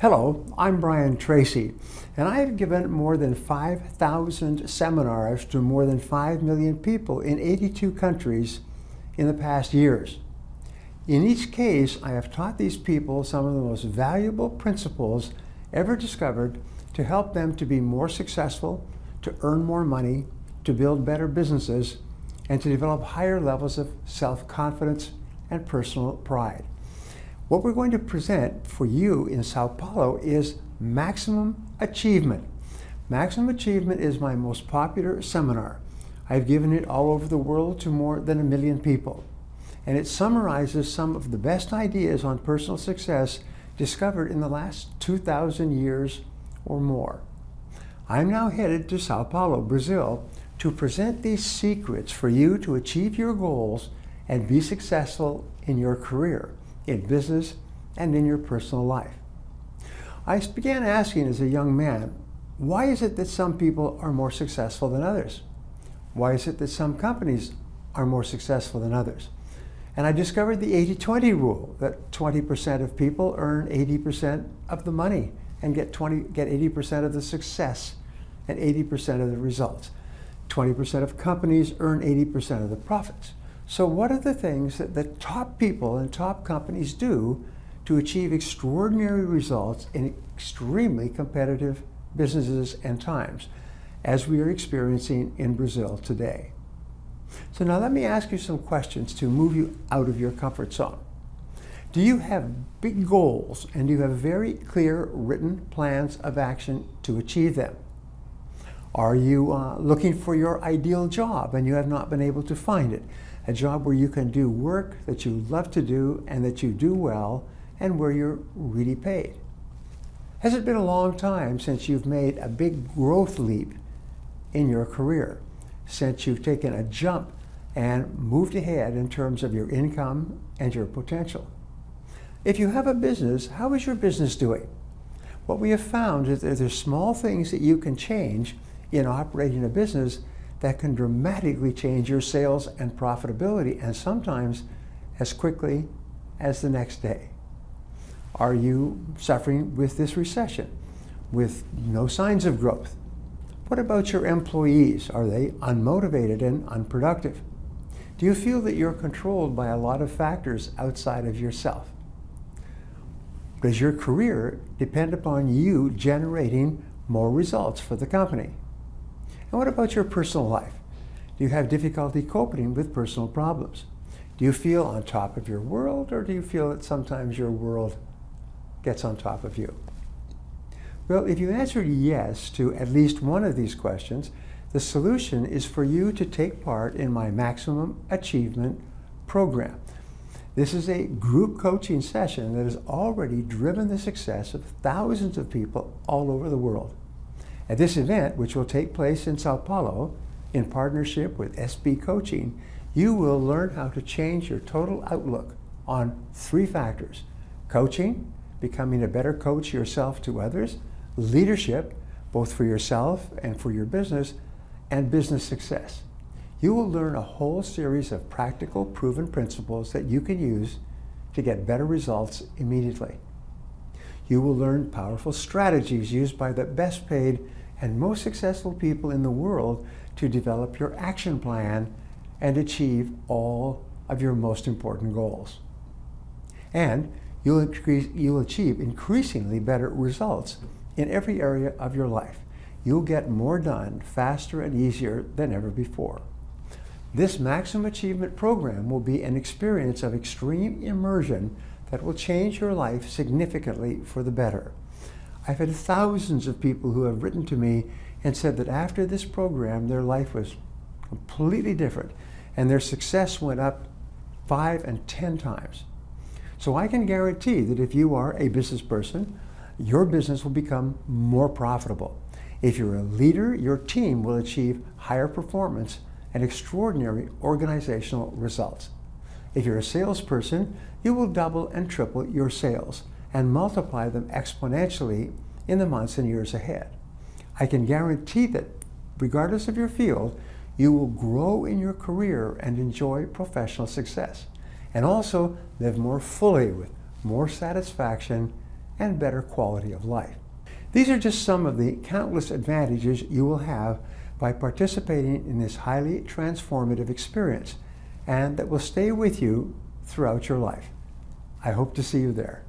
Hello, I'm Brian Tracy, and I have given more than 5,000 seminars to more than 5 million people in 82 countries in the past years. In each case, I have taught these people some of the most valuable principles ever discovered to help them to be more successful, to earn more money, to build better businesses, and to develop higher levels of self-confidence and personal pride. What we're going to present for you in Sao Paulo is Maximum Achievement. Maximum Achievement is my most popular seminar. I've given it all over the world to more than a million people. And it summarizes some of the best ideas on personal success discovered in the last 2,000 years or more. I'm now headed to Sao Paulo, Brazil, to present these secrets for you to achieve your goals and be successful in your career in business, and in your personal life. I began asking as a young man, why is it that some people are more successful than others? Why is it that some companies are more successful than others? And I discovered the 80-20 rule, that 20% of people earn 80% of the money and get 20, get 80% of the success and 80% of the results. 20% of companies earn 80% of the profits. So what are the things that the top people and top companies do to achieve extraordinary results in extremely competitive businesses and times, as we are experiencing in Brazil today? So now let me ask you some questions to move you out of your comfort zone. Do you have big goals and do you have very clear written plans of action to achieve them? Are you uh, looking for your ideal job and you have not been able to find it? A job where you can do work that you love to do and that you do well and where you're really paid. Has it been a long time since you've made a big growth leap in your career, since you've taken a jump and moved ahead in terms of your income and your potential? If you have a business, how is your business doing? What we have found is that there's small things that you can change in operating a business that can dramatically change your sales and profitability and sometimes as quickly as the next day. Are you suffering with this recession with no signs of growth? What about your employees? Are they unmotivated and unproductive? Do you feel that you're controlled by a lot of factors outside of yourself? Does your career depend upon you generating more results for the company? And what about your personal life? Do you have difficulty coping with personal problems? Do you feel on top of your world or do you feel that sometimes your world gets on top of you? Well, if you answered yes to at least one of these questions, the solution is for you to take part in my Maximum Achievement program. This is a group coaching session that has already driven the success of thousands of people all over the world. At this event, which will take place in Sao Paulo, in partnership with SB Coaching, you will learn how to change your total outlook on three factors. Coaching, becoming a better coach yourself to others, leadership, both for yourself and for your business, and business success. You will learn a whole series of practical, proven principles that you can use to get better results immediately. You will learn powerful strategies used by the best paid and most successful people in the world to develop your action plan and achieve all of your most important goals. And you'll, increase, you'll achieve increasingly better results in every area of your life. You'll get more done faster and easier than ever before. This Maximum Achievement program will be an experience of extreme immersion that will change your life significantly for the better. I've had thousands of people who have written to me and said that after this program, their life was completely different and their success went up five and 10 times. So I can guarantee that if you are a business person, your business will become more profitable. If you're a leader, your team will achieve higher performance and extraordinary organizational results. If you're a salesperson, you will double and triple your sales and multiply them exponentially in the months and years ahead. I can guarantee that regardless of your field, you will grow in your career and enjoy professional success and also live more fully with more satisfaction and better quality of life. These are just some of the countless advantages you will have by participating in this highly transformative experience and that will stay with you throughout your life. I hope to see you there.